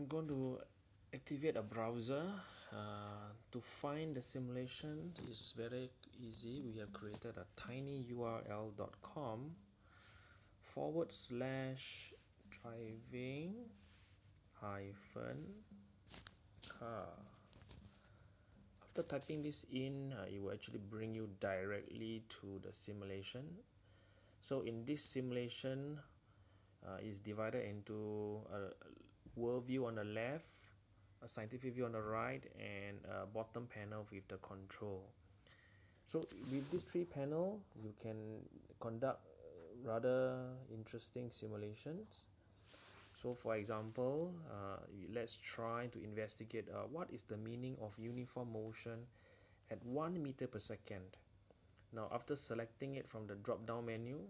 I'm going to activate a browser uh, to find the simulation. Is very easy. We have created a tinyurl.com forward slash driving hyphen car. After typing this in uh, it will actually bring you directly to the simulation. So in this simulation uh, is divided into a world view on the left a scientific view on the right and a bottom panel with the control. So with these three panel you can conduct rather interesting simulations. So for example uh, let's try to investigate uh, what is the meaning of uniform motion at 1 meter per second. Now after selecting it from the drop down menu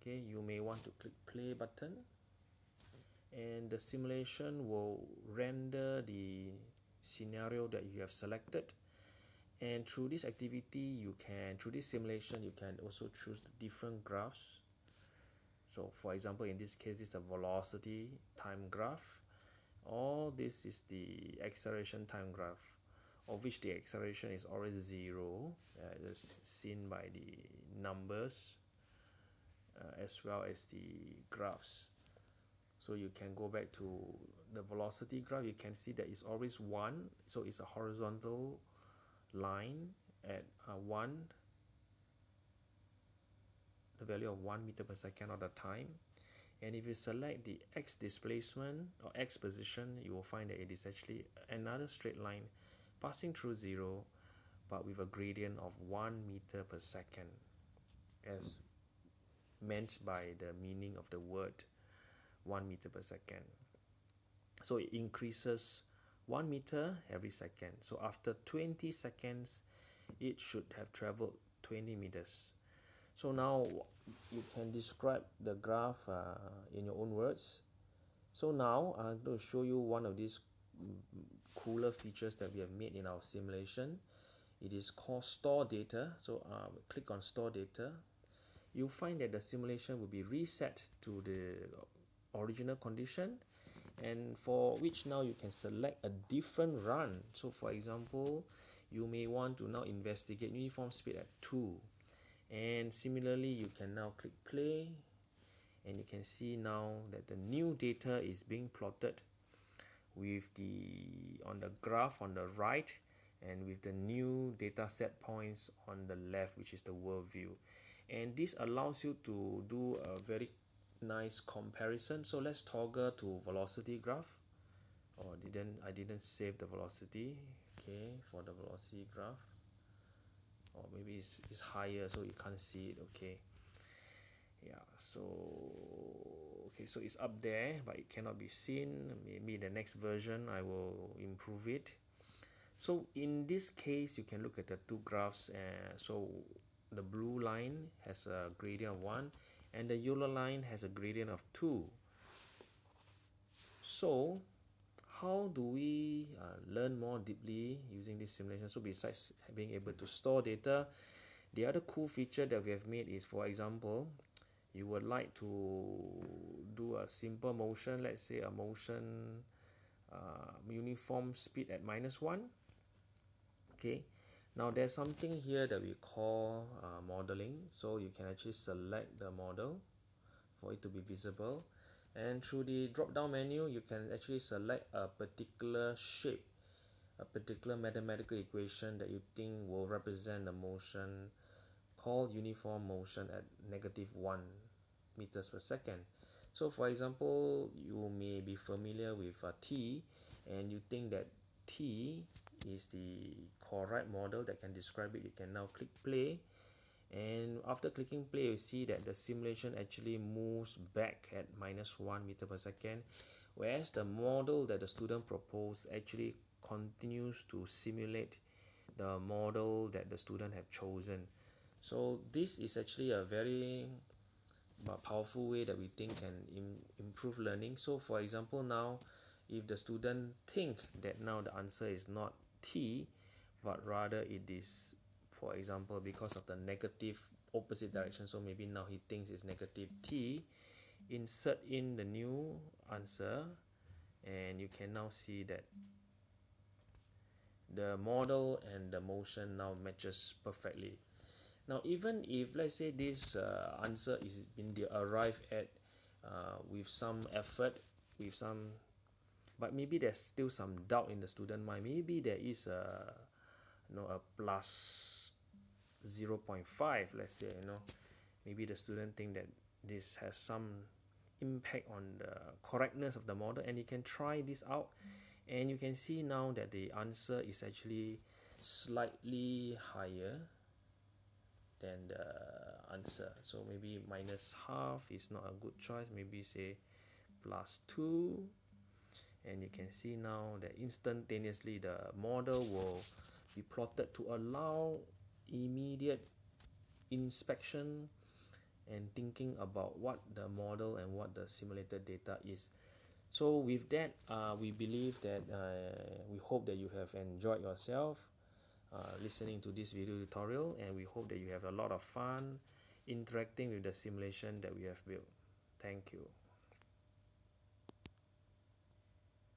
okay you may want to click play button the simulation will render the scenario that you have selected. And through this activity you can through this simulation you can also choose the different graphs. So for example in this case is the velocity time graph or this is the acceleration time graph of which the acceleration is always zero uh, as seen by the numbers uh, as well as the graphs so you can go back to the velocity graph. You can see that it's always one. So it's a horizontal line at uh, one the value of one meter per second of the time. And if you select the x displacement or x position you will find that it is actually another straight line passing through zero but with a gradient of one meter per second as meant by the meaning of the word 1 meter per second. So it increases 1 meter every second. So after 20 seconds it should have traveled 20 meters. So now you can describe the graph uh, in your own words. So now I'm going to show you one of these cooler features that we have made in our simulation. It is called store data. So uh, click on store data. You'll find that the simulation will be reset to the original condition and for which now you can select a different run. So for example you may want to now investigate uniform speed at 2 and similarly you can now click play and you can see now that the new data is being plotted with the on the graph on the right and with the new data set points on the left which is the world view. And this allows you to do a very nice comparison. So let's toggle to velocity graph. Oh didn't I didn't save the velocity. Okay for the velocity graph. Or maybe it's, it's higher so you can't see it. Okay. Yeah so okay so it's up there but it cannot be seen. Maybe the next version I will improve it. So in this case you can look at the two graphs uh, so the blue line has a gradient of 1 and the yellow line has a gradient of 2 so how do we uh, learn more deeply using this simulation? So besides being able to store data the other cool feature that we have made is for example you would like to do a simple motion let's say a motion uh, uniform speed at minus 1 okay now there's something here that we call uh, modeling. So you can actually select the model for it to be visible. And through the drop down menu you can actually select a particular shape a particular mathematical equation that you think will represent the motion called uniform motion at negative 1 meters per second. So for example you may be familiar with uh, t and you think that t is the correct model that can describe it. You can now click play. And after clicking play you see that the simulation actually moves back at minus 1 meter per second whereas the model that the student proposed actually continues to simulate the model that the student have chosen. So this is actually a very uh, powerful way that we think can Im improve learning. So for example now if the student think that now the answer is not t but rather it is for example because of the negative opposite direction so maybe now he thinks it's negative t insert in the new answer and you can now see that the model and the motion now matches perfectly. Now even if let's say this uh, answer is been arrived at uh, with some effort with some but maybe there's still some doubt in the student mind. Maybe there is a you know a plus 0.5 let's say you know. Maybe the student think that this has some impact on the correctness of the model and you can try this out. And you can see now that the answer is actually slightly higher than the answer. So maybe minus half is not a good choice. Maybe say plus 2 and you can see now that instantaneously the model will be plotted to allow immediate inspection and thinking about what the model and what the simulated data is. So with that uh, we believe that uh, we hope that you have enjoyed yourself uh, listening to this video tutorial. And we hope that you have a lot of fun interacting with the simulation that we have built. Thank you